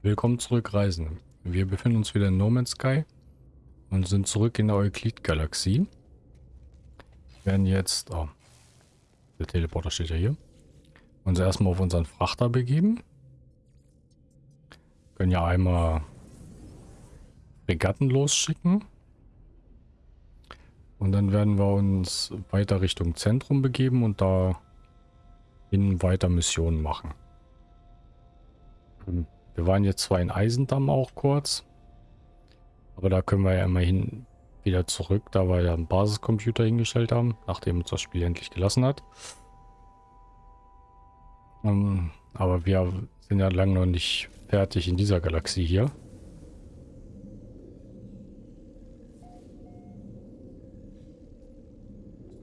Willkommen zurück, Reisende. Wir befinden uns wieder in No Man's Sky und sind zurück in der Euklid-Galaxie. Wir werden jetzt, oh, der Teleporter steht ja hier, uns erstmal auf unseren Frachter begeben. Können ja einmal Regatten losschicken. Und dann werden wir uns weiter Richtung Zentrum begeben und da in weiter Missionen machen. Hm. Wir waren jetzt zwar in Eisendamm auch kurz. Aber da können wir ja immerhin wieder zurück, da wir ja einen Basiscomputer hingestellt haben, nachdem uns das Spiel endlich gelassen hat. Um, ähm, aber wir sind ja lange noch nicht fertig in dieser Galaxie hier.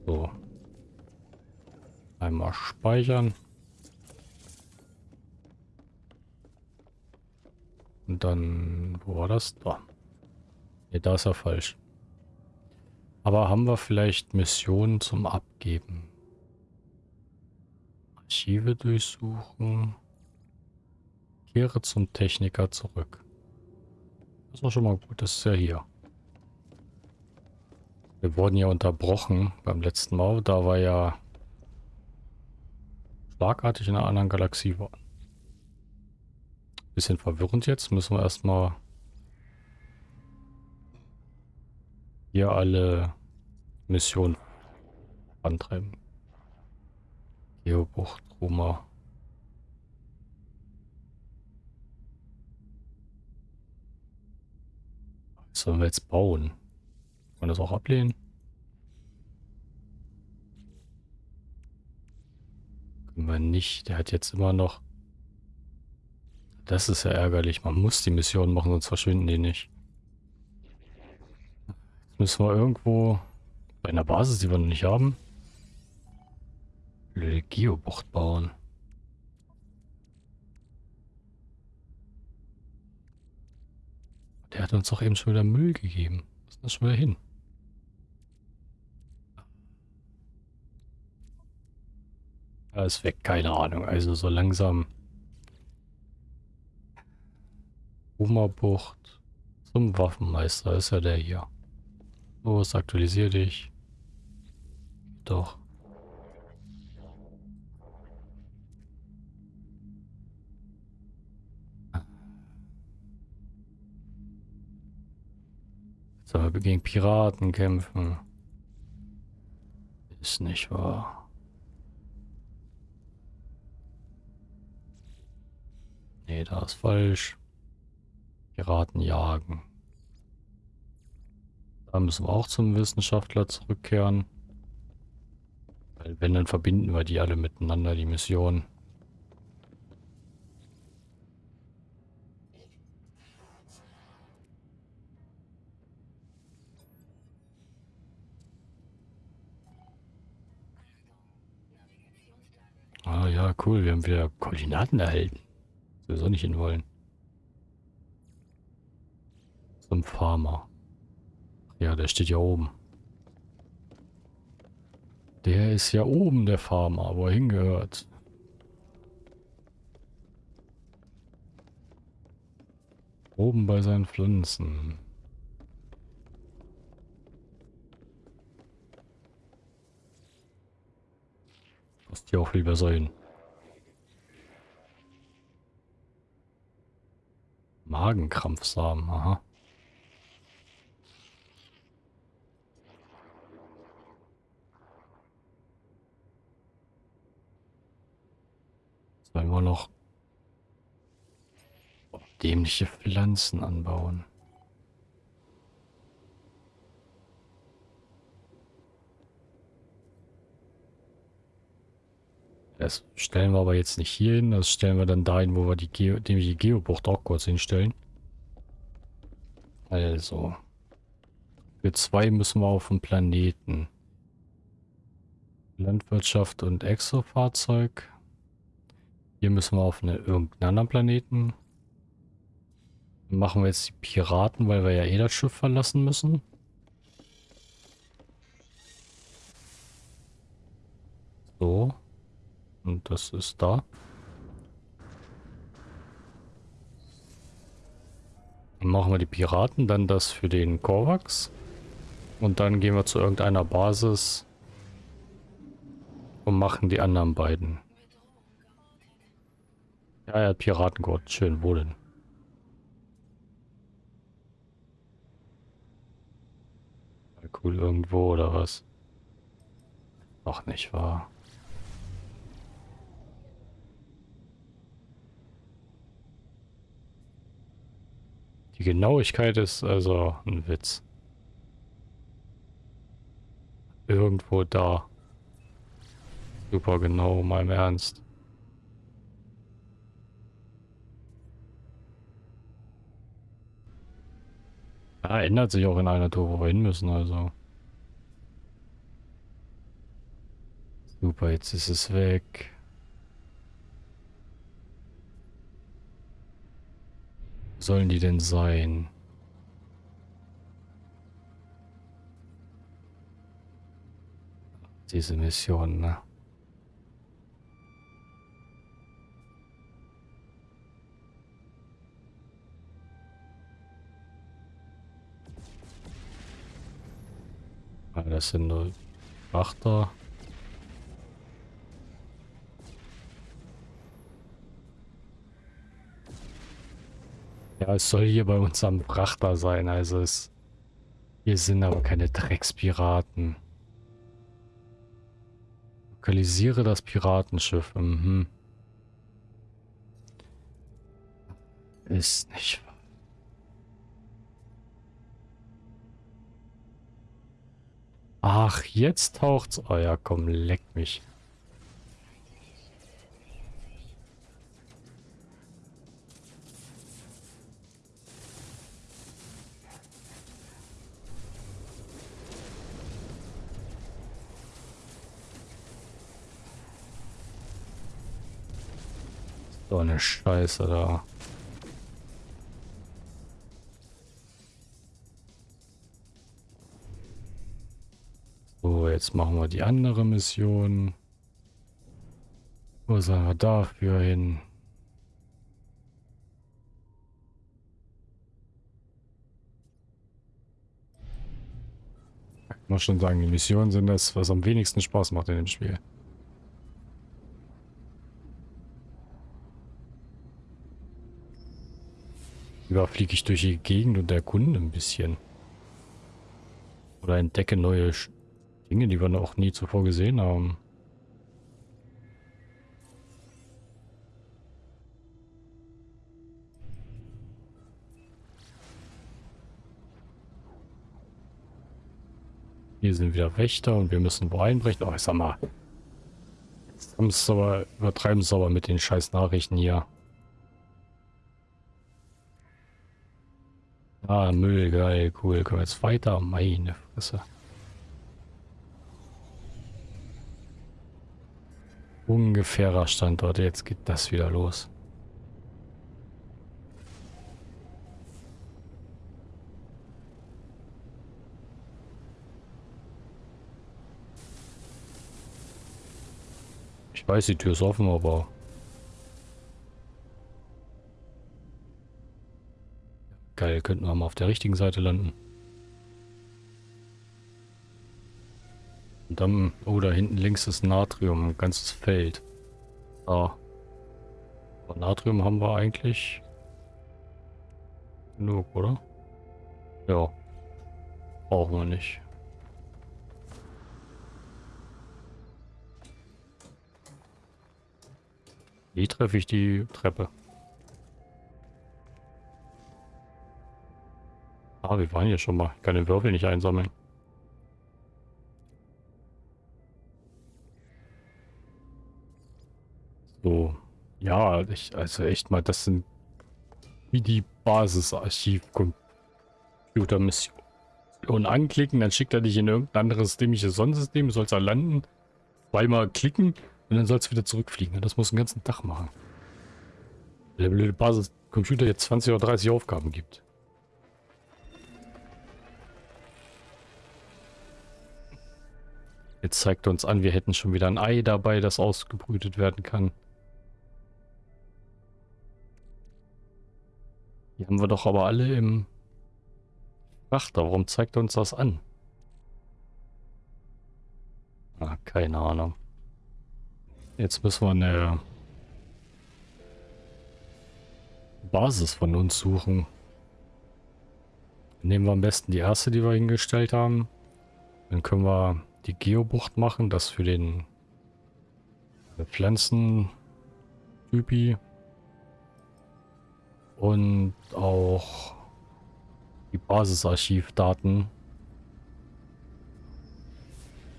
So. Einmal speichern. Und dann, wo war das? Da. Ne, da ist er falsch. Aber haben wir vielleicht Missionen zum Abgeben? Archive durchsuchen. Kehre zum Techniker zurück. Das auch schon mal gut, das ist ja hier. Wir wurden ja unterbrochen beim letzten Mal. Da war ja schlagartig in einer anderen Galaxie waren. Bisschen verwirrend jetzt. Müssen wir erstmal hier alle Missionen antreiben. Geobucht, Roma. Was sollen wir jetzt bauen? Kann man das auch ablehnen? Können wir nicht. Der hat jetzt immer noch das ist ja ärgerlich. Man muss die Mission machen, sonst verschwinden die nicht. Jetzt müssen wir irgendwo bei einer Basis, die wir noch nicht haben, eine Geobucht bauen. Der hat uns doch eben schon wieder Müll gegeben. Was ist das schon wieder hin? Er ist weg, keine Ahnung. Also so langsam Bucht zum Waffenmeister ist ja der hier. Los, aktualisier dich. Doch. Jetzt sollen wir gegen Piraten kämpfen. Ist nicht wahr. Nee, da ist falsch. Piraten jagen. Da müssen wir auch zum Wissenschaftler zurückkehren. Weil wenn, dann verbinden wir die alle miteinander, die Mission. Ah ja, cool, wir haben wieder Koordinaten erhalten. Sowieso nicht hin wollen. Zum Farmer. Ja, der steht ja oben. Der ist ja oben, der Farmer, wo er hingehört. Oben bei seinen Pflanzen. Was die auch lieber sein. Magenkrampfsamen, aha. Sollen wir noch dämliche Pflanzen anbauen? Das stellen wir aber jetzt nicht hier hin. Das stellen wir dann dahin, wo wir die, Geo die Geobucht auch kurz hinstellen. Also. Für zwei müssen wir auf dem Planeten. Landwirtschaft und Exofahrzeug. Hier müssen wir auf eine, irgendeinen anderen Planeten. Dann machen wir jetzt die Piraten, weil wir ja eh das Schiff verlassen müssen. So. Und das ist da. Dann machen wir die Piraten, dann das für den Korvax. Und dann gehen wir zu irgendeiner Basis und machen die anderen beiden. Ja, er hat Piratengott. Schön, wo denn? Cool irgendwo oder was? Ach, nicht wahr. Die Genauigkeit ist also ein Witz. Irgendwo da. Super genau, mal im Ernst. Ja, ändert sich auch in einer Tour, wo wir hin müssen, also. Super, jetzt ist es weg. Wo sollen die denn sein? Diese Mission, ne? Das sind nur Frachter. Ja, es soll hier bei uns am Frachter sein, also es... Hier sind aber keine Dreckspiraten. Lokalisiere das Piratenschiff. Mhm. Ist nicht wahr. Ach, jetzt taucht's. Oh ja, komm, leck mich. So eine Scheiße da. Jetzt machen wir die andere Mission. Wo sollen wir dafür hin? Ich muss schon sagen, die Missionen sind das, was am wenigsten Spaß macht in dem Spiel. Lieber fliege ich durch die Gegend und erkunde ein bisschen. Oder entdecke neue Dinge, die wir noch nie zuvor gesehen haben. Hier sind wieder Wächter und wir müssen wo einbrechen. Oh, ich sag mal. Jetzt aber, übertreiben es aber mit den scheiß Nachrichten hier. Ah, Müll, geil, cool. Können wir jetzt weiter? Meine Fresse. Ungefährer Standort. Jetzt geht das wieder los. Ich weiß, die Tür ist offen, aber... Geil, könnten wir mal auf der richtigen Seite landen. Und dann, oh, da hinten links ist Natrium, ein ganzes Feld. Ah. Aber Natrium haben wir eigentlich genug, oder? Ja. Brauchen wir nicht. Wie treffe ich die Treppe? Ah, wir waren hier schon mal. Ich kann den Würfel nicht einsammeln. So. Ja, ich, also echt mal, das sind wie die Basisarchiv-Computer-Mission. anklicken, dann schickt er dich in irgendein anderes dämliches Sonnensystem, sollst da landen, zweimal klicken und dann sollst du wieder zurückfliegen. Das muss den ganzen Tag machen. Der blöde Basiscomputer jetzt 20 oder 30 Aufgaben gibt. Jetzt zeigt er uns an, wir hätten schon wieder ein Ei dabei, das ausgebrütet werden kann. Die haben wir doch aber alle im Frachter. Warum zeigt er uns das an? Ah, keine Ahnung. Jetzt müssen wir eine Basis von uns suchen. Nehmen wir am besten die erste, die wir hingestellt haben. Dann können wir die Geobucht machen, das für den Pflanzen-Typi. Und auch die Basisarchivdaten.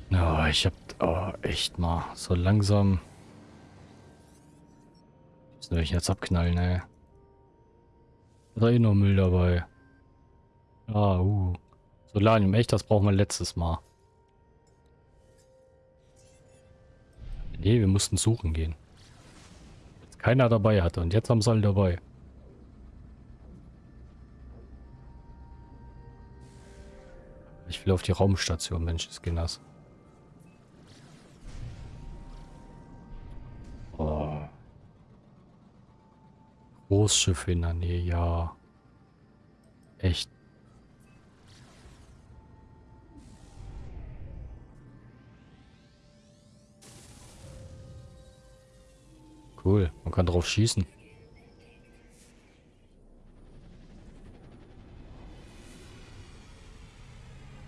Ja, ich hab oh, echt mal so langsam. Soll ich jetzt abknallen, ey? Da eh noch Müll dabei. Ah, uh. Solanium, echt, das brauchen wir letztes Mal. Nee, wir mussten suchen gehen. Jetzt keiner dabei hatte und jetzt haben sie alle dabei. Ich will auf die Raumstation, Mensch, ist nass. Oh. Großschiffe in der Nähe, ja. Echt. Cool, man kann drauf schießen.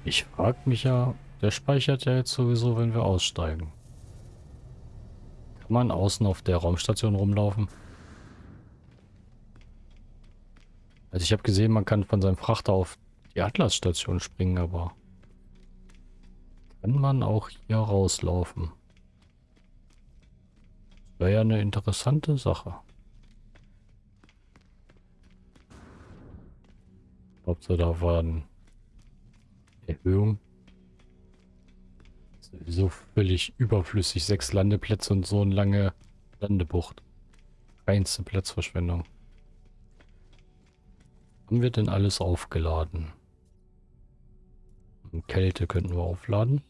Ich frage mich ja, der speichert ja jetzt sowieso, wenn wir aussteigen. Kann man außen auf der Raumstation rumlaufen? Also ich habe gesehen, man kann von seinem Frachter auf die Atlas-Station springen, aber kann man auch hier rauslaufen? Wäre ja eine interessante Sache. Sie da waren. Erhöhung. Sowieso völlig überflüssig. Sechs Landeplätze und so eine lange Landebucht. Reinste Platzverschwendung. Haben wir denn alles aufgeladen? Kälte könnten wir aufladen.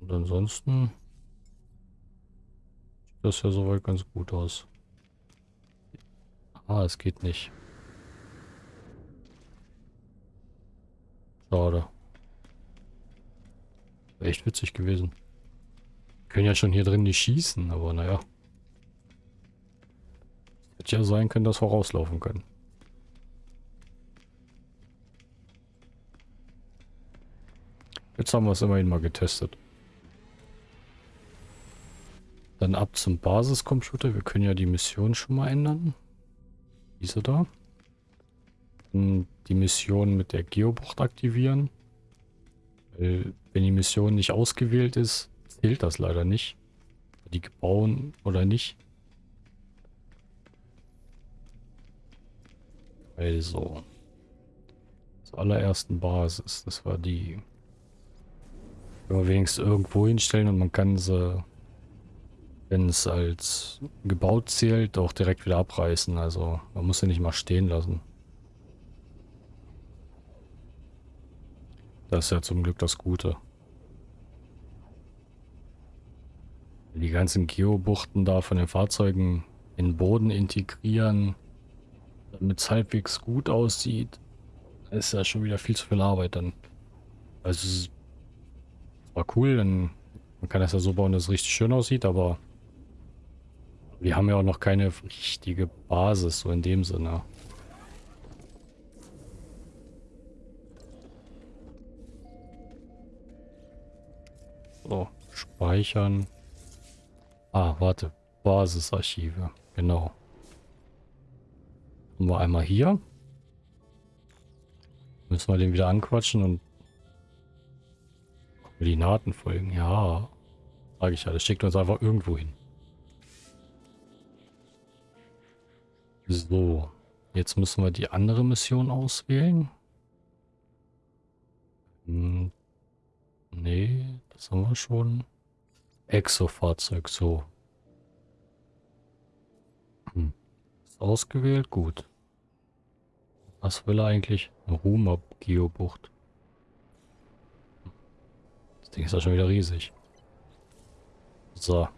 Und ansonsten sieht das ja soweit ganz gut aus. Ah, es geht nicht. Schade. Echt witzig gewesen. können ja schon hier drin nicht schießen, aber naja. Hätte ja sein können, dass wir rauslaufen können. Jetzt haben wir es immerhin mal getestet. Dann ab zum Basiscomputer. Wir können ja die Mission schon mal ändern. Diese da die Mission mit der Geobucht aktivieren. Weil, wenn die Mission nicht ausgewählt ist, zählt das leider nicht. Die gebaut oder nicht. Also. Zur allerersten Basis. Das war die. Können wenigstens irgendwo hinstellen und man kann sie, wenn es als gebaut zählt, auch direkt wieder abreißen. Also man muss sie nicht mal stehen lassen. Das ist ja zum Glück das Gute. Die ganzen Geobuchten da von den Fahrzeugen in den Boden integrieren, damit es halbwegs gut aussieht, ist ja schon wieder viel zu viel Arbeit dann. Also es war cool, denn man kann das ja so bauen, dass es richtig schön aussieht, aber wir haben ja auch noch keine richtige Basis, so in dem Sinne. So, speichern. Ah, warte. Basisarchive. Genau. Haben wir einmal hier. Müssen wir den wieder anquatschen und Koordinaten folgen. Ja. Sag ich ja. Das schickt uns einfach irgendwo hin. So. Jetzt müssen wir die andere Mission auswählen. Hm, nee. Das haben wir schon. Exo-Fahrzeug, so. Hm. Ist ausgewählt, gut. Was will er eigentlich? Eine Ruma-Geobucht. Das Ding ist ja schon wieder riesig. So.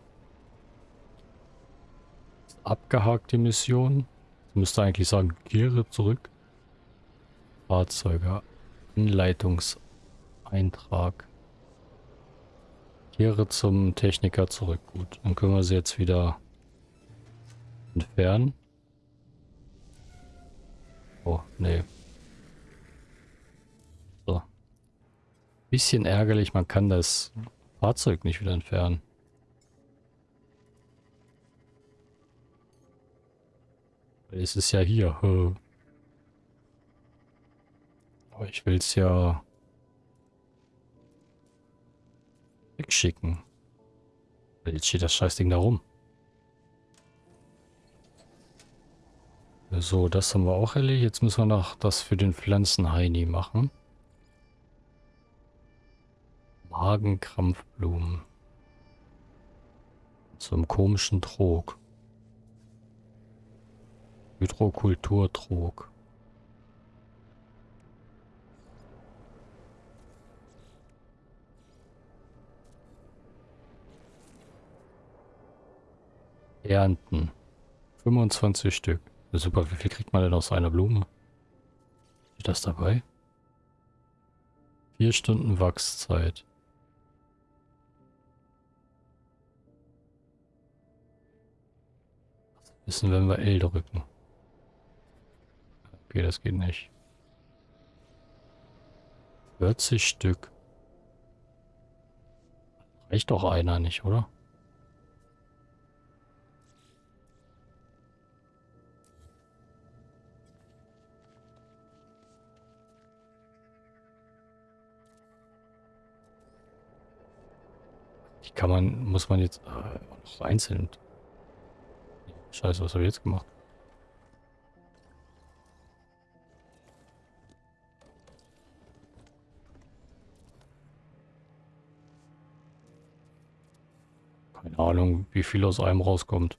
Abgehakt die Mission. Jetzt müsste eigentlich sagen, kehre zurück. Fahrzeuge. Anleitungseintrag. Kehre zum Techniker zurück. Gut, dann können wir sie jetzt wieder entfernen. Oh, nee. So. Bisschen ärgerlich, man kann das Fahrzeug nicht wieder entfernen. Es ist ja hier. Aber ich will es ja wegschicken. Jetzt steht das Scheißding da rum. So, das haben wir auch erledigt. Jetzt müssen wir noch das für den Pflanzenheini machen. Magenkrampfblumen. Einem komischen Trog. Hydrokulturtrog. Ernten. 25 Stück. Super, wie viel kriegt man denn aus einer Blume? Steht das dabei? Vier Stunden Wachszeit. wissen, wenn wir L drücken. Okay, das geht nicht. 40 Stück. Reicht doch einer nicht, oder? Kann man, muss man jetzt äh, einzeln. Scheiße, was habe ich jetzt gemacht? Keine Ahnung, wie viel aus einem rauskommt.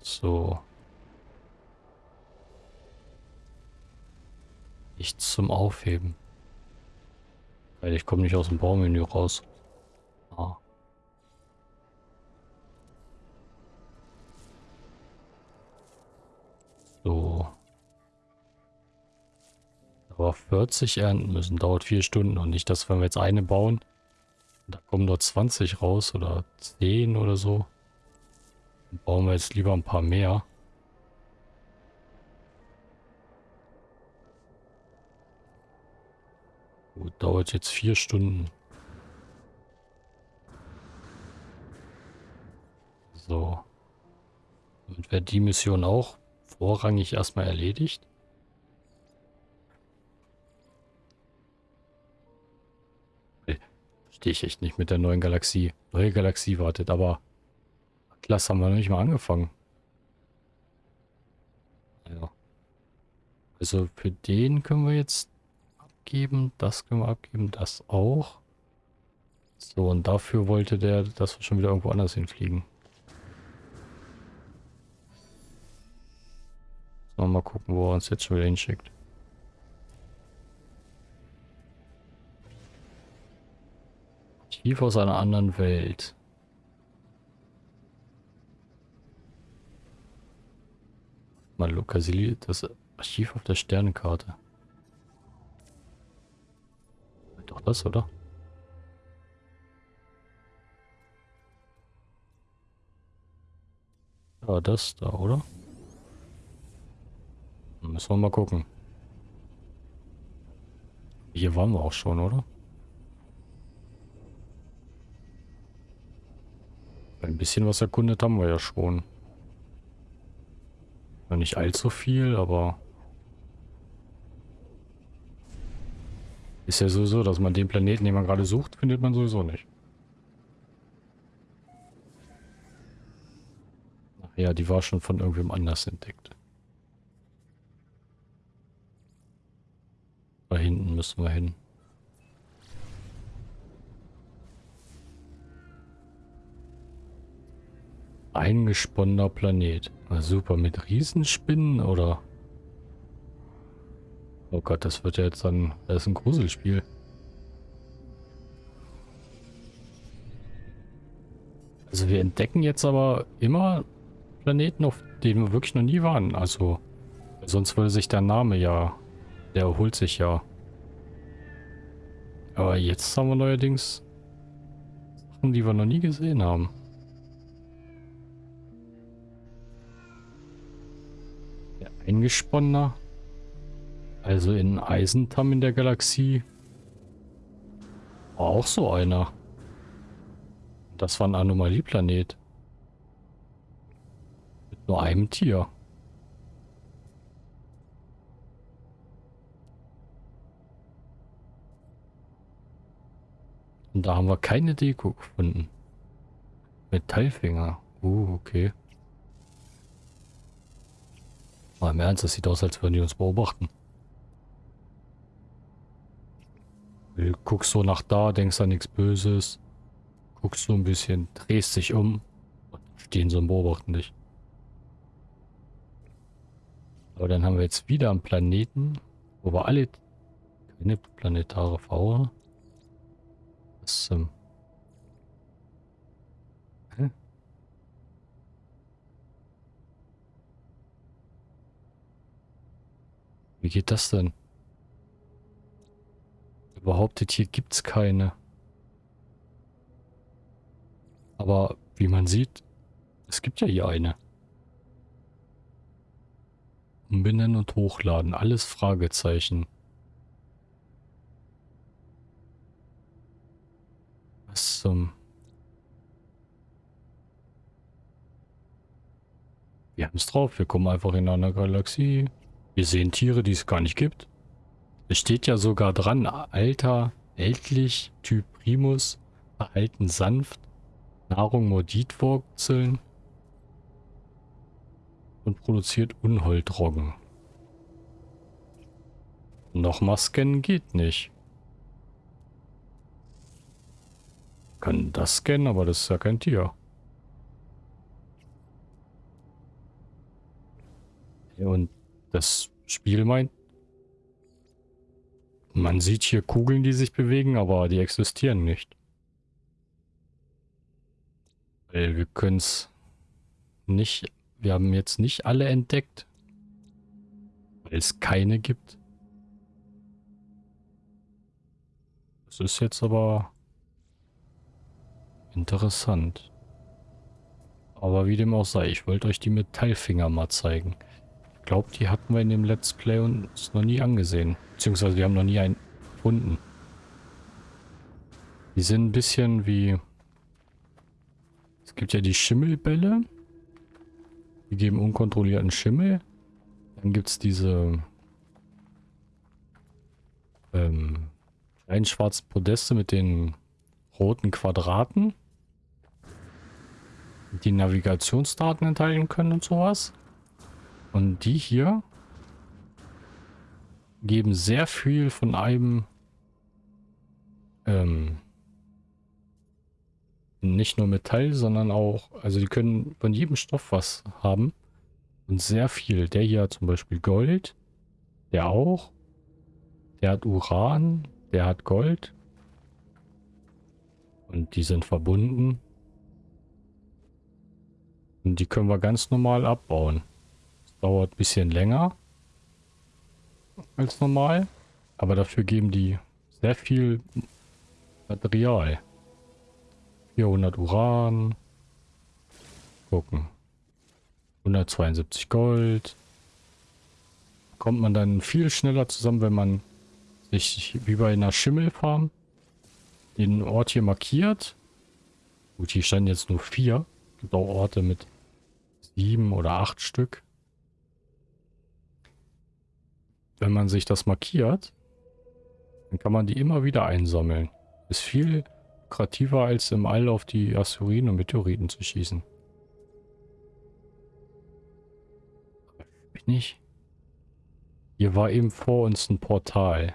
So. Nichts zum Aufheben. Weil ich komme nicht aus dem Baumenü raus. Ah. So. Aber 40 ernten müssen, dauert vier Stunden und nicht, dass wenn wir jetzt eine bauen, da kommen nur 20 raus oder 10 oder so. Dann bauen wir jetzt lieber ein paar mehr. Gut, dauert jetzt vier Stunden. So. Und wäre die Mission auch vorrangig erstmal erledigt? Verstehe ich echt nicht mit der neuen Galaxie. Neue Galaxie wartet, aber Atlas haben wir noch nicht mal angefangen. Also für den können wir jetzt abgeben, das können wir abgeben, das auch. So, und dafür wollte der, dass wir schon wieder irgendwo anders hinfliegen. So, mal gucken, wo er uns jetzt schon wieder hinschickt. Tief aus einer anderen Welt. Mal lokalisiert das Archiv auf der Sternenkarte. Doch das, oder? Ja, das da, oder? Müssen wir mal gucken. Hier waren wir auch schon, oder? Ein bisschen was erkundet haben wir ja schon. Nicht allzu viel, aber... Ist ja sowieso, dass man den Planeten, den man gerade sucht, findet man sowieso nicht. Ach ja, die war schon von irgendwem anders entdeckt. Da hinten müssen wir hin. Eingesponnener Planet. Na super, mit Riesenspinnen oder? Oh Gott, das wird ja jetzt dann... Das ist ein Gruselspiel. Also wir entdecken jetzt aber immer Planeten, auf denen wir wirklich noch nie waren. Also sonst würde sich der Name ja, der erholt sich ja. Aber jetzt haben wir neuerdings Sachen, die wir noch nie gesehen haben. Der Eingesponnener. Also in Eisentam in der Galaxie. War auch so einer. Das war ein Anomalieplanet. Mit nur einem Tier. Und da haben wir keine Deko gefunden. Metallfinger. Uh, okay. Mal im Ernst, das sieht aus, als würden die uns beobachten. Du guckst so nach da, denkst an nichts Böses. Guckst so ein bisschen, drehst dich um und stehen so und beobachten dich. Aber dann haben wir jetzt wieder einen Planeten, wo wir alle keine planetare Fauna. Was ähm? Wie geht das denn? Behauptet, hier gibt's keine. Aber wie man sieht, es gibt ja hier eine. Umbenennen und hochladen, alles Fragezeichen. Was zum... Wir haben es drauf, wir kommen einfach in einer Galaxie. Wir sehen Tiere, die es gar nicht gibt. Es steht ja sogar dran, Alter, ältlich, Typ Primus, verhalten sanft, Nahrung Morditwurzeln und produziert Unholtroggen. Nochmal scannen geht nicht. Kann das scannen, aber das ist ja kein Tier. Und das Spiel meint, man sieht hier Kugeln, die sich bewegen, aber die existieren nicht. Weil wir können es nicht, wir haben jetzt nicht alle entdeckt, weil es keine gibt. Das ist jetzt aber interessant. Aber wie dem auch sei, ich wollte euch die Metallfinger mal zeigen. Glaube, die hatten wir in dem Let's Play uns noch nie angesehen. Beziehungsweise wir haben noch nie einen gefunden. Die sind ein bisschen wie gibt ja die Schimmelbälle. Die geben unkontrollierten Schimmel. Dann gibt es diese ähm, kleinen schwarzen Podeste mit den roten Quadraten, die Navigationsdaten enthalten können und sowas. Und die hier geben sehr viel von einem ähm, nicht nur Metall, sondern auch, also die können von jedem Stoff was haben. Und sehr viel. Der hier hat zum Beispiel Gold. Der auch. Der hat Uran. Der hat Gold. Und die sind verbunden. Und die können wir ganz normal abbauen. Dauert ein bisschen länger als normal. Aber dafür geben die sehr viel Material. 400 Uran. Gucken. 172 Gold. Kommt man dann viel schneller zusammen, wenn man sich wie bei einer Schimmelfarm den Ort hier markiert. Gut, hier standen jetzt nur vier. Es gibt auch Orte mit sieben oder acht Stück. Wenn man sich das markiert, dann kann man die immer wieder einsammeln. Ist viel lukrativer als im All auf die Asteroiden und Meteoriten zu schießen. Bin ich? Hier war eben vor uns ein Portal.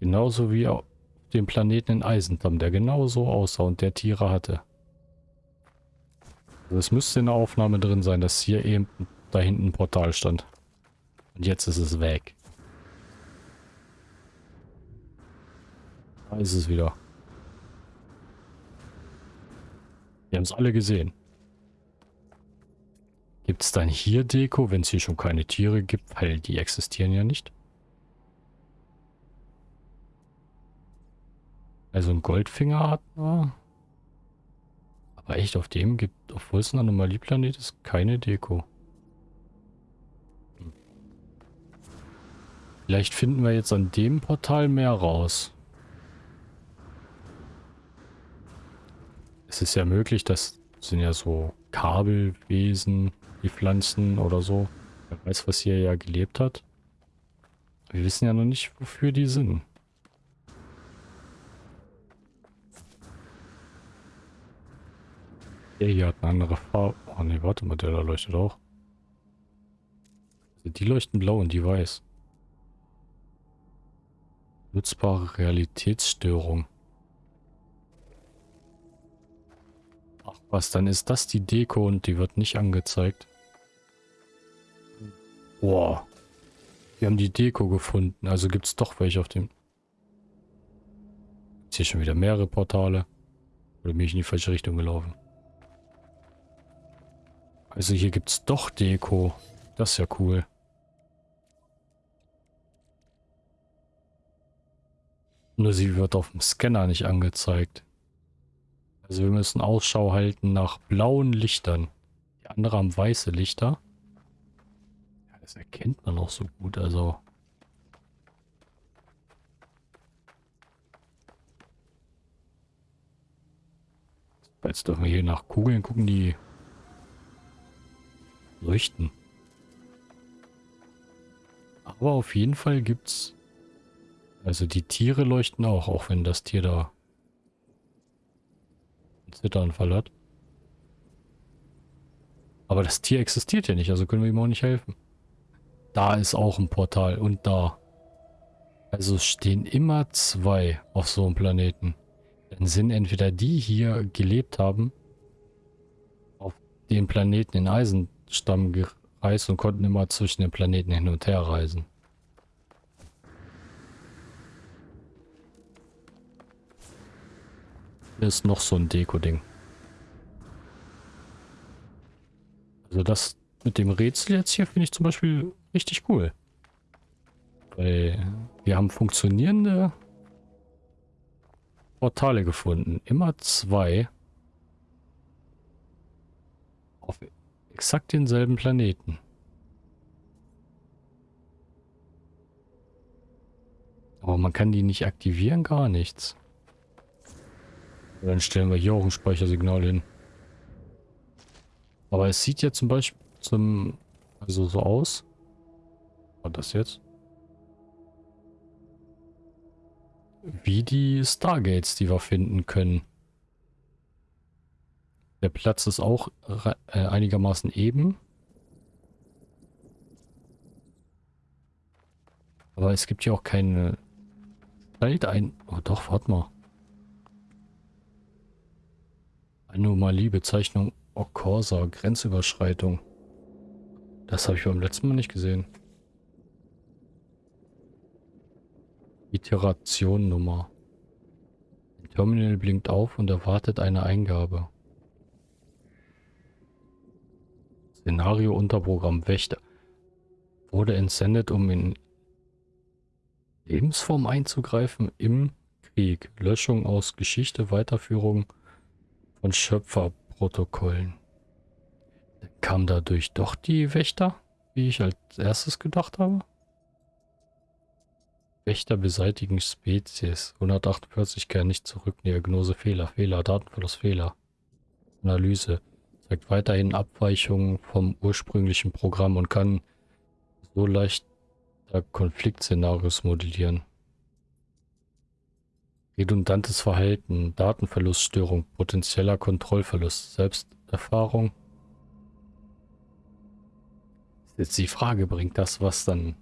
Genauso wie auf dem Planeten in Eisendamm, der genauso aussah und der Tiere hatte. Es müsste in der Aufnahme drin sein, dass hier eben da hinten ein Portal stand. Und jetzt ist es weg. Da ist es wieder. Wir haben es alle gesehen. Gibt es dann hier Deko, wenn es hier schon keine Tiere gibt? Weil die existieren ja nicht. Also ein Goldfinger hat man. Aber echt, auf dem gibt, obwohl es ein Anomalieplanet ist, keine Deko. Vielleicht finden wir jetzt an dem Portal mehr raus. Es ist ja möglich, das sind ja so Kabelwesen, die Pflanzen oder so. Wer weiß, was hier ja gelebt hat. Wir wissen ja noch nicht, wofür die sind. Der hier hat eine andere Farbe. Oh ne, warte mal, der da leuchtet auch. Also die leuchten blau und die weiß. Nutzbare Realitätsstörung. Ach was, dann ist das die Deko und die wird nicht angezeigt. Boah. Wir haben die Deko gefunden. Also gibt es doch welche auf dem... Ist hier schon wieder mehrere Portale. Oder bin ich in die falsche Richtung gelaufen? Also hier gibt es doch Deko. Das ist ja cool. Nur sie wird auf dem Scanner nicht angezeigt. Also wir müssen Ausschau halten nach blauen Lichtern. Die anderen haben weiße Lichter. Ja, das erkennt man auch so gut, also... Jetzt dürfen wir hier nach Kugeln gucken, die leuchten. Aber auf jeden Fall gibt's... Also die Tiere leuchten auch, auch wenn das Tier da einen Zitteranfall hat. Aber das Tier existiert ja nicht, also können wir ihm auch nicht helfen. Da ist auch ein Portal und da. Also stehen immer zwei auf so einem Planeten. Dann sind entweder die hier gelebt haben, auf dem Planeten in Eisen Stamm gereist und konnten immer zwischen den Planeten hin und her reisen. Hier ist noch so ein Deko-Ding. Also das mit dem Rätsel jetzt hier finde ich zum Beispiel richtig cool. Weil wir haben funktionierende Portale gefunden. Immer zwei. Auf exakt denselben Planeten. Aber man kann die nicht aktivieren, gar nichts. Dann stellen wir hier auch ein Speichersignal hin. Aber es sieht ja zum Beispiel zum, also so aus. Was das jetzt? Wie die Stargates, die wir finden können. Der Platz ist auch äh, einigermaßen eben. Aber es gibt hier auch keine Zeit ein... Oh doch, warte mal. Anomalie, Bezeichnung Okorsa, Grenzüberschreitung. Das habe ich beim letzten Mal nicht gesehen. Iteration Nummer. Ein Terminal blinkt auf und erwartet eine Eingabe. Szenario Unterprogramm Wächter. Wurde entsendet, um in Lebensform einzugreifen im Krieg. Löschung aus Geschichte, Weiterführung von Schöpferprotokollen. Kam dadurch doch die Wächter, wie ich als erstes gedacht habe? Wächter beseitigen Spezies. 148 kehren nicht zurück. Diagnose Fehler, Fehler, Datenverlust Fehler. Analyse zeigt weiterhin Abweichungen vom ursprünglichen Programm und kann so leicht Konfliktszenarios modellieren. Redundantes Verhalten, Datenverluststörung, potenzieller Kontrollverlust, Selbsterfahrung. Jetzt die Frage, bringt das was dann?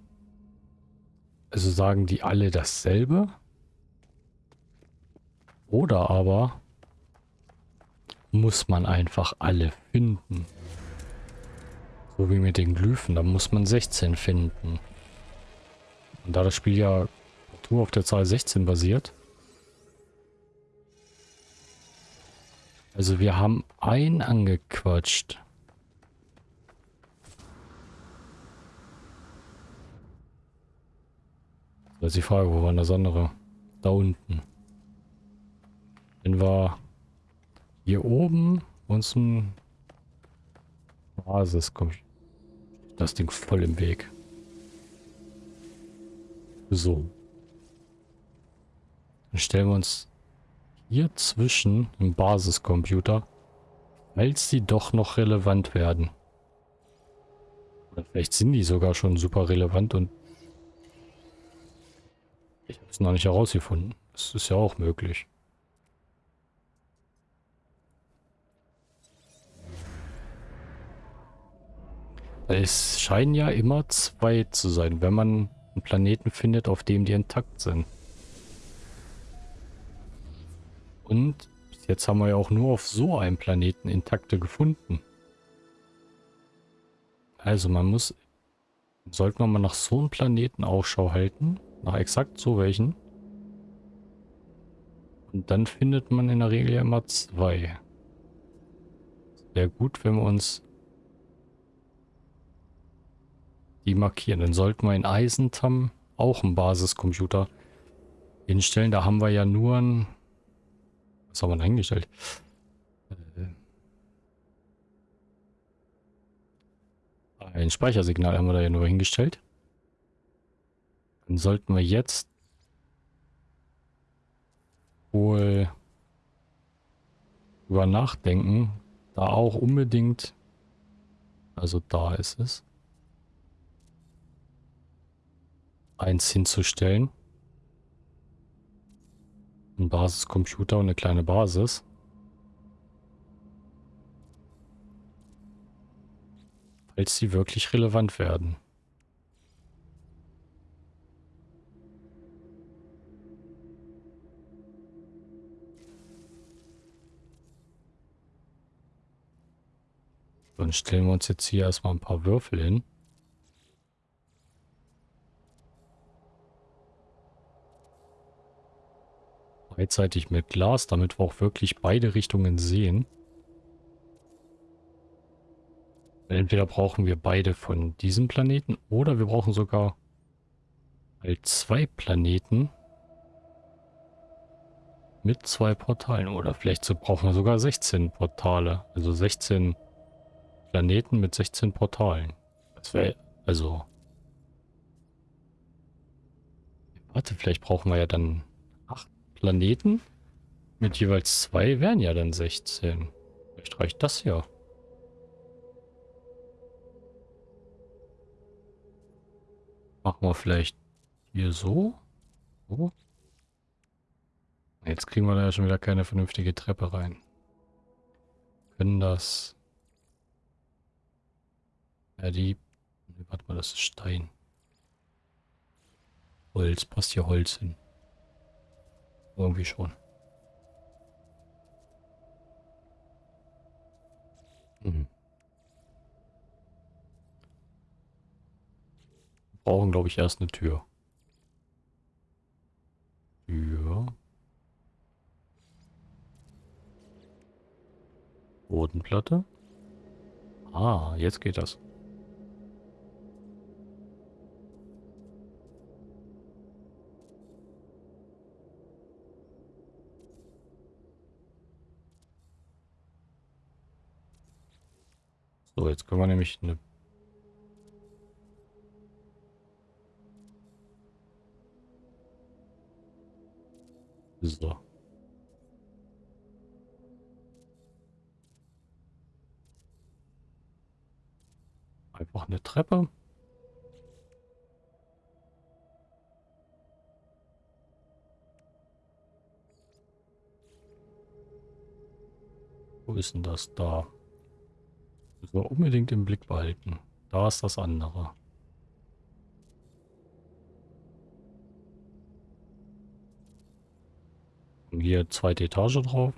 Also sagen die alle dasselbe? Oder aber muss man einfach alle finden. So wie mit den Glyphen, da muss man 16 finden. Und da das Spiel ja nur auf der Zahl 16 basiert. Also wir haben einen angequatscht. Das ist die Frage, wo war das andere? Da unten. Den war hier oben uns ein Basis kommt. Das Ding voll im Weg. So. Dann stellen wir uns hier zwischen im Basiscomputer, falls sie doch noch relevant werden. Oder vielleicht sind die sogar schon super relevant und ich habe es noch nicht herausgefunden. Das ist ja auch möglich. Es scheinen ja immer zwei zu sein, wenn man einen Planeten findet, auf dem die intakt sind. Und jetzt haben wir ja auch nur auf so einem Planeten intakte gefunden. Also man muss, sollte man mal nach so einem Planeten Ausschau halten, nach exakt so welchen. Und dann findet man in der Regel ja immer zwei. Wäre gut, wenn wir uns die markieren. Dann sollten wir in Eisentam auch einen Basiscomputer hinstellen. Da haben wir ja nur ein was haben wir denn eingestellt? Äh, ein Speichersignal haben wir da ja nur hingestellt. Dann sollten wir jetzt wohl über nachdenken, da auch unbedingt, also da ist es, eins hinzustellen ein Basiscomputer und eine kleine Basis. Falls sie wirklich relevant werden. Dann stellen wir uns jetzt hier erstmal ein paar Würfel hin. Beidseitig mit Glas, damit wir auch wirklich beide Richtungen sehen. Entweder brauchen wir beide von diesem Planeten oder wir brauchen sogar zwei Planeten mit zwei Portalen. Oder vielleicht brauchen wir sogar 16 Portale. Also 16 Planeten mit 16 Portalen. Das wäre also... Warte, vielleicht brauchen wir ja dann Planeten mit jeweils zwei wären ja dann 16. Vielleicht reicht das ja. Machen wir vielleicht hier so. so. Jetzt kriegen wir da ja schon wieder keine vernünftige Treppe rein. Können das... Ja, die... Warte mal, das ist Stein. Holz, passt hier Holz hin. Irgendwie schon. Mhm. brauchen, glaube ich, erst eine Tür. Tür. Bodenplatte. Ah, jetzt geht das. So, jetzt können wir nämlich eine... So. Einfach eine Treppe. Wo ist denn das da? Müssen wir unbedingt im Blick behalten. Da ist das andere. Und hier zweite Etage drauf.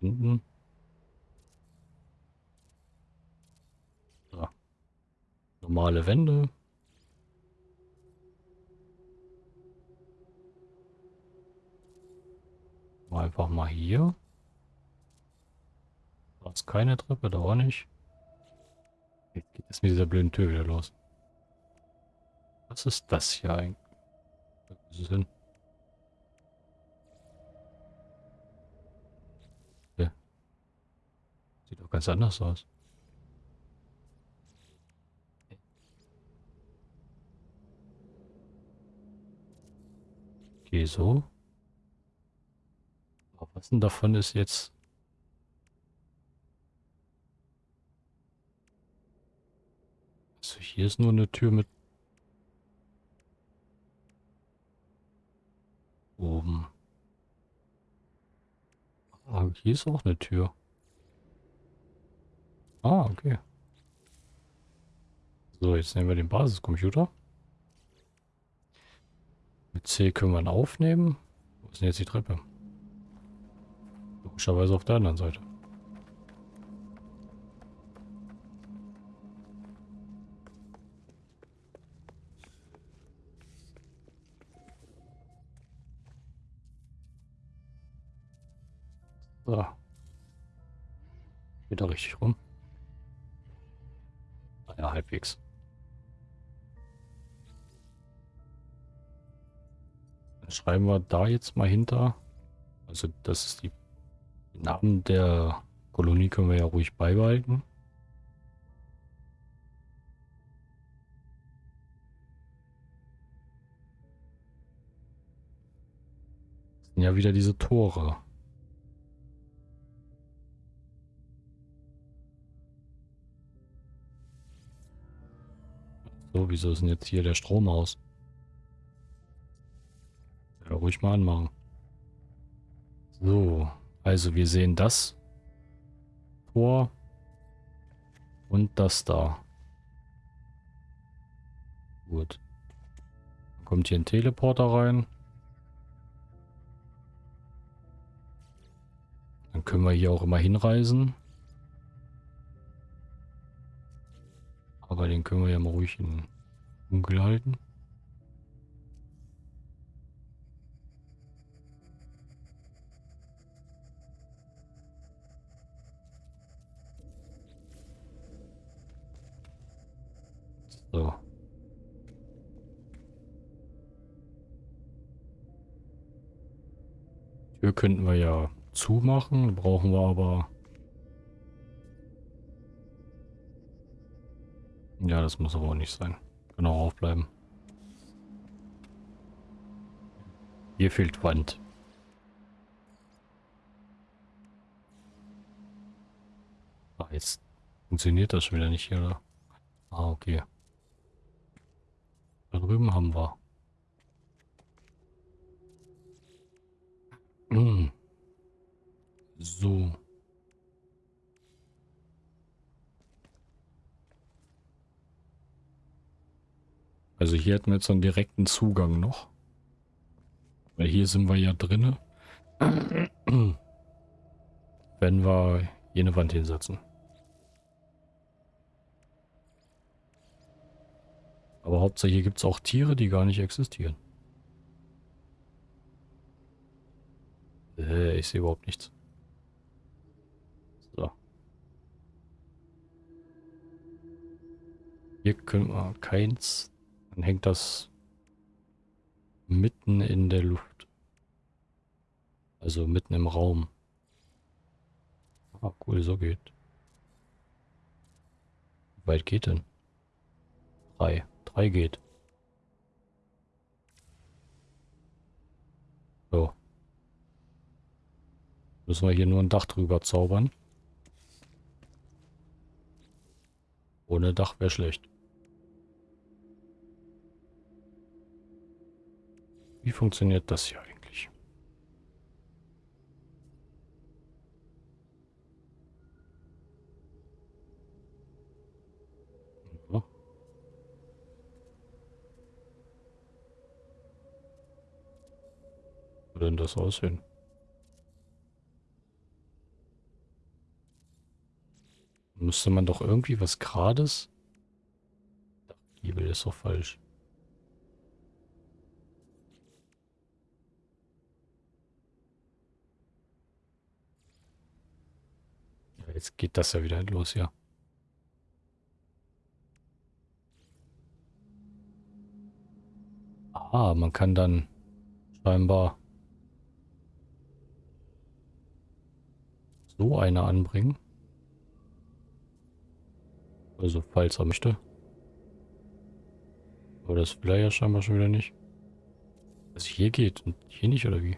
Hinten. Normale Wände. Einfach mal hier. Da ist keine Treppe, da auch nicht. Jetzt geht es mit dieser blöden Tür wieder los. Was ist das hier eigentlich? Was ist denn? Ja. Sieht doch ganz anders aus. Okay, so. Was denn davon ist jetzt... Also hier ist nur eine Tür mit... Oben. Ah, hier ist auch eine Tür. Ah, okay. So, jetzt nehmen wir den Basiscomputer. Mit C können wir ihn aufnehmen. Wo ist denn jetzt die Treppe? Logischerweise auf der anderen Seite. So. Geht richtig rum? Ah ja, halbwegs. Dann schreiben wir da jetzt mal hinter. Also das ist die den Namen der Kolonie können wir ja ruhig beibehalten. Das sind ja wieder diese Tore. So, wieso ist denn jetzt hier der Strom aus? Ja, ruhig mal anmachen. So. Also wir sehen das Tor und das da. Gut. Dann kommt hier ein Teleporter rein. Dann können wir hier auch immer hinreisen. Aber den können wir ja mal ruhig in Dunkel halten. So. Tür könnten wir ja zumachen, brauchen wir aber... Ja, das muss aber auch nicht sein. Kann auch aufbleiben. Hier fehlt Wand. Ah, jetzt funktioniert das schon wieder nicht hier, oder? Ah, okay. Drüben haben wir. Hm. So. Also hier hätten wir jetzt einen direkten Zugang noch. Weil hier sind wir ja drinne. Wenn wir eine Wand hinsetzen. Aber hauptsächlich gibt es auch Tiere, die gar nicht existieren. Äh, ich sehe überhaupt nichts. So. Hier können wir keins. Dann hängt das mitten in der Luft. Also mitten im Raum. Ah, cool, so geht. Wie weit geht denn? Drei. 3 geht. So. Müssen wir hier nur ein Dach drüber zaubern. Ohne Dach wäre schlecht. Wie funktioniert das hier würde denn das aussehen? Müsste man doch irgendwie was Grades? Giebel ist doch falsch. Ja, jetzt geht das ja wieder los, ja. Ah, man kann dann scheinbar so eine anbringen. Also falls er möchte. Aber das will er ja scheinbar schon wieder nicht. Was hier geht und hier nicht, oder wie?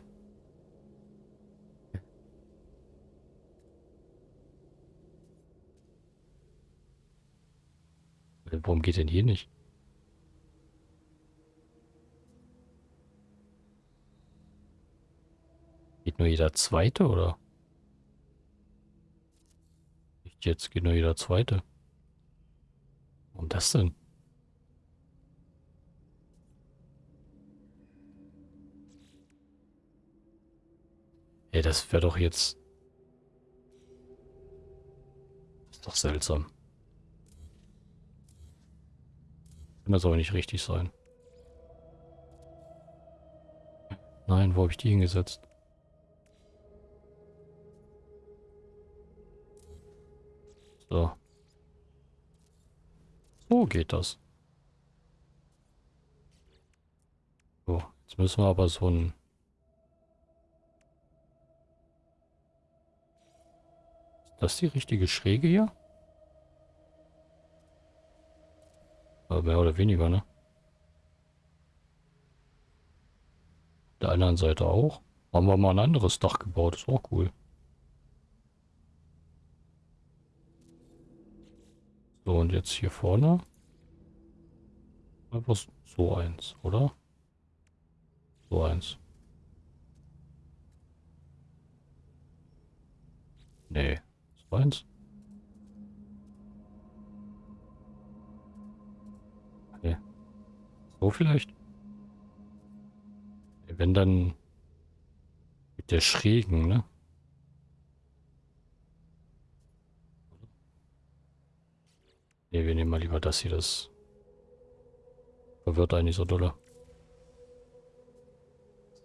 Warum geht denn hier nicht? Geht nur jeder zweite, oder? Nicht jetzt geht nur jeder zweite. Warum das denn? Ey, das wäre doch jetzt... Das ist doch seltsam. Kann das aber nicht richtig sein. Nein, wo habe ich die hingesetzt? Geht das. So, jetzt müssen wir aber so ein... Ist das die richtige Schräge hier? Aber mehr oder weniger, ne? Der anderen Seite auch. Haben wir mal ein anderes Dach gebaut, ist auch cool. So, und jetzt hier vorne. Einfach so eins, oder? So eins. Nee, so eins. Okay. So vielleicht? Wenn dann mit der schrägen, ne? Ne, wir nehmen mal lieber das hier, das verwirrt eigentlich so dolle.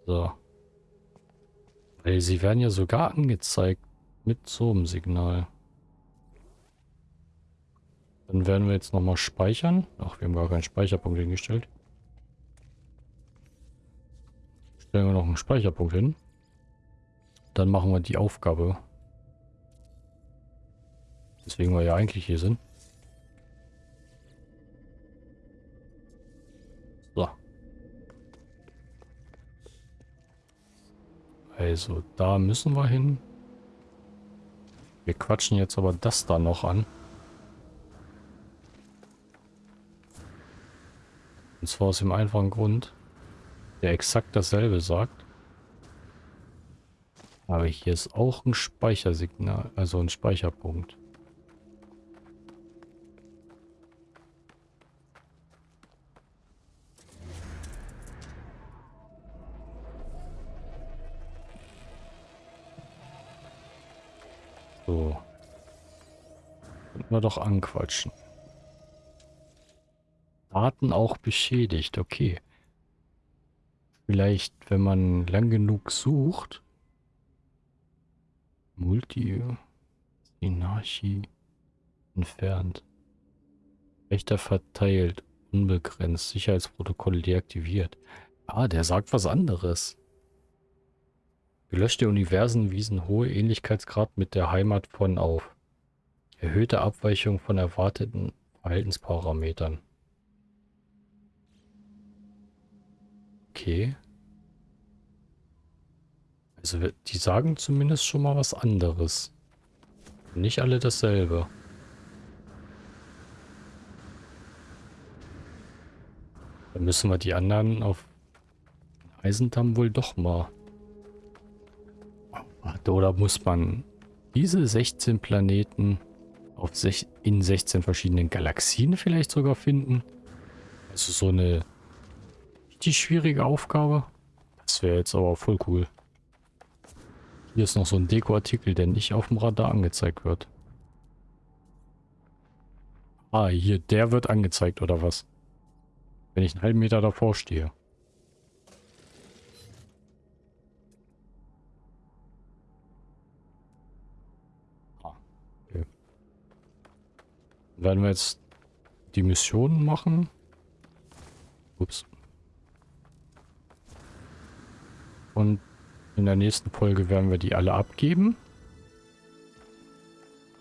So. Weil sie werden ja sogar angezeigt mit so einem Signal. Dann werden wir jetzt nochmal speichern. Ach, wir haben gar keinen Speicherpunkt hingestellt. Stellen wir noch einen Speicherpunkt hin. Dann machen wir die Aufgabe. Deswegen wir ja eigentlich hier sind. Also, da müssen wir hin. Wir quatschen jetzt aber das da noch an. Und zwar aus dem einfachen Grund, der exakt dasselbe sagt. Aber hier ist auch ein Speichersignal, also ein Speicherpunkt. Wir doch anquatschen. Daten auch beschädigt, okay. Vielleicht, wenn man lang genug sucht. Multi. Inarchie. Entfernt. Rechter verteilt. Unbegrenzt. Sicherheitsprotokoll deaktiviert. Ah, der sagt was anderes. Gelöschte Universen wiesen hohe Ähnlichkeitsgrad mit der Heimat von auf. Erhöhte Abweichung von erwarteten Verhaltensparametern. Okay. Also die sagen zumindest schon mal was anderes. Nicht alle dasselbe. Dann müssen wir die anderen auf Eisendamm wohl doch mal. Oder muss man diese 16 Planeten auf sech in 16 verschiedenen Galaxien vielleicht sogar finden. Also so eine richtig schwierige Aufgabe. Das wäre jetzt aber voll cool. Hier ist noch so ein Dekoartikel, der nicht auf dem Radar angezeigt wird. Ah, hier, der wird angezeigt, oder was? Wenn ich einen halben Meter davor stehe. Werden wir jetzt die Mission machen. Ups. Und in der nächsten Folge werden wir die alle abgeben.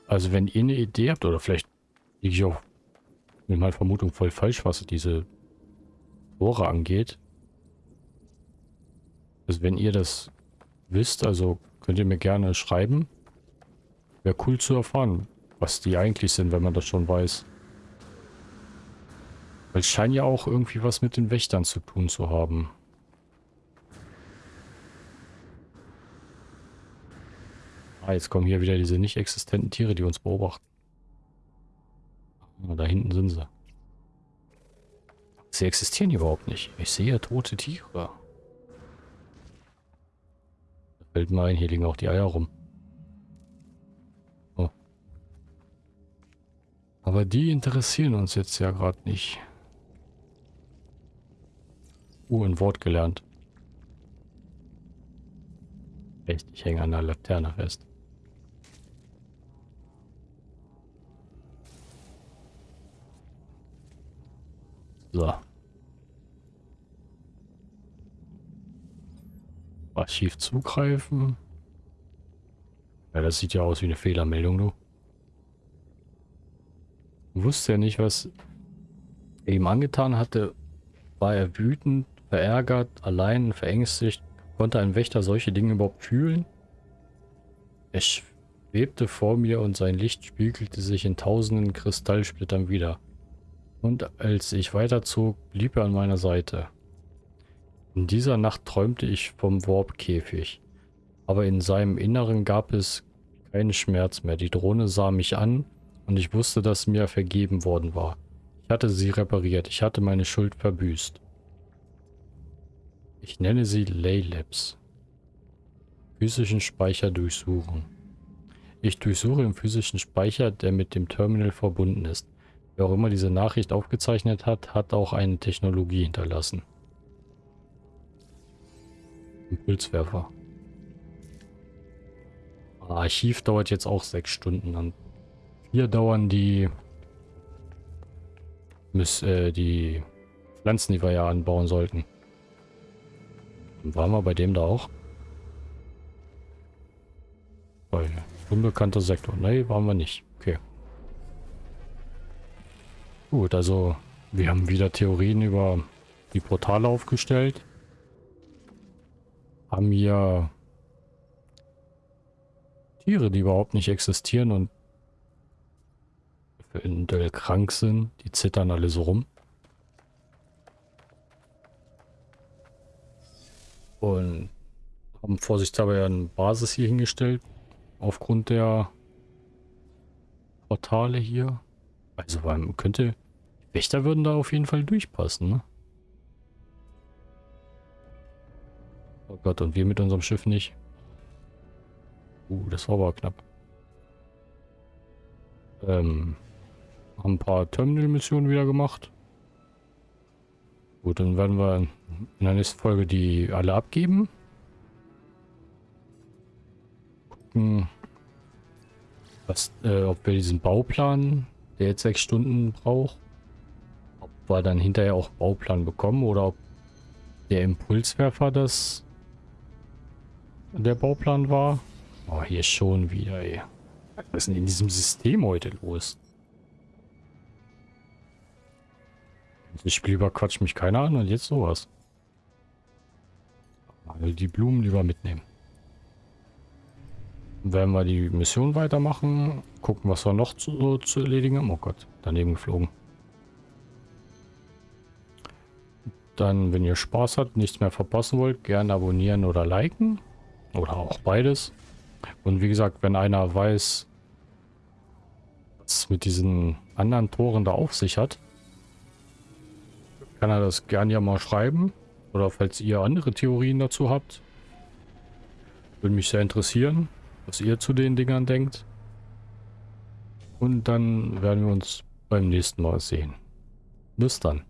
Also wenn ihr eine Idee habt, oder vielleicht liege ich auch mit meiner Vermutung voll falsch, was diese Tore angeht. Also wenn ihr das wisst, also könnt ihr mir gerne schreiben. Wäre cool zu erfahren, was die eigentlich sind, wenn man das schon weiß. Weil es scheint ja auch irgendwie was mit den Wächtern zu tun zu haben. Ah, jetzt kommen hier wieder diese nicht existenten Tiere, die uns beobachten. Ah, da hinten sind sie. Sie existieren überhaupt nicht. Ich sehe tote Tiere. Da fällt mir ein, hier liegen auch die Eier rum. Aber die interessieren uns jetzt ja gerade nicht. Uh, ein Wort gelernt. Echt, ich hänge an der Laterne fest. So. Archiv zugreifen. Ja, das sieht ja aus wie eine Fehlermeldung, du. Wusste ja nicht, was er ihm angetan hatte. War er wütend, verärgert, allein, verängstigt? Konnte ein Wächter solche Dinge überhaupt fühlen? Er schwebte vor mir und sein Licht spiegelte sich in tausenden Kristallsplittern wieder. Und als ich weiterzog, blieb er an meiner Seite. In dieser Nacht träumte ich vom Warp-Käfig. Aber in seinem Inneren gab es keinen Schmerz mehr. Die Drohne sah mich an und ich wusste, dass mir vergeben worden war. Ich hatte sie repariert. Ich hatte meine Schuld verbüßt. Ich nenne sie Laylabs. Physischen Speicher durchsuchen. Ich durchsuche im physischen Speicher, der mit dem Terminal verbunden ist. Wer auch immer diese Nachricht aufgezeichnet hat, hat auch eine Technologie hinterlassen. Impulswerfer. Archiv dauert jetzt auch sechs Stunden. Und hier dauern die, äh, die Pflanzen, die wir ja anbauen sollten. Waren wir bei dem da auch? Unbekannter Sektor. Nee, waren wir nicht. Okay. Gut, also wir haben wieder Theorien über die Portale aufgestellt. Haben hier Tiere, die überhaupt nicht existieren und eventuell krank sind. Die zittern alle so rum. Und haben vorsichtshalber eine Basis hier hingestellt. Aufgrund der Portale hier. Also man könnte... Wächter würden da auf jeden Fall durchpassen, ne? Oh Gott, und wir mit unserem Schiff nicht. Uh, das war aber knapp. Ähm, haben ein paar Terminal-Missionen wieder gemacht. Gut, dann werden wir in der nächsten Folge die alle abgeben. Gucken, was, äh, ob wir diesen Bauplan der jetzt sechs Stunden braucht. Ob wir dann hinterher auch Bauplan bekommen oder ob der Impulswerfer das der Bauplan war. Oh, hier schon wieder, ey. Was ist denn in diesem System heute los? Das Spiel überquatscht mich keiner an und jetzt sowas. Also die Blumen lieber mitnehmen. Werden wir die Mission weitermachen. Gucken, was wir noch zu, zu erledigen haben. Oh Gott, daneben geflogen. Dann, wenn ihr Spaß habt, nichts mehr verpassen wollt, gerne abonnieren oder liken. Oder auch beides. Und wie gesagt, wenn einer weiß, was mit diesen anderen Toren da auf sich hat, kann er das gerne ja mal schreiben. Oder falls ihr andere Theorien dazu habt. Würde mich sehr interessieren was ihr zu den Dingern denkt. Und dann werden wir uns beim nächsten Mal sehen. Bis dann.